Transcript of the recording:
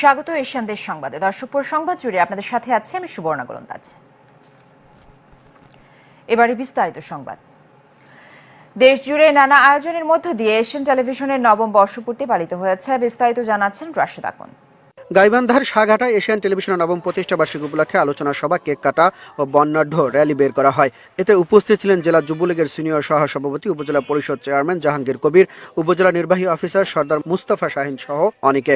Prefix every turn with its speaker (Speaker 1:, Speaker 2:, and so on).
Speaker 1: স্বাগত এশিয়ান দেশ সংবাদে। দর্শক সংবাদ জুড়ে আপনাদের সাথে আছে আমি সুবর্ণা গোলন্দাজ। এবারে বিস্তারিত সংবাদ। দেশ জুড়ে নানা আয়োজনের মধ্য দিয়ে এশিয়ান টেলিভিশনের নবম বর্ষপূর্তি পালিত হয়েছে। বিস্তারিত জানাচ্ছেন রাশেদ আকন্দ
Speaker 2: গাইবান্ধার সাঘাটা এশিয়ান টেলিভিশন নবম প্রতিষ্ঠা বার্ষিকী উপলক্ষে আলোচনা সভা, কেক কাটা ও বর্ণাঢ্য র্যালি বের করা হয়। এতে উপস্থিত ছিলেন জেলা যুবলীগের সিনিয়র সহ সভাপতি, উপজেলা পরিষদ চেয়ারম্যান জাহাঙ্গীর কবির, উপজেলা নির্বাহী অফিসার সর্দার মুস্তাফা শাহিন সহ অনেকে।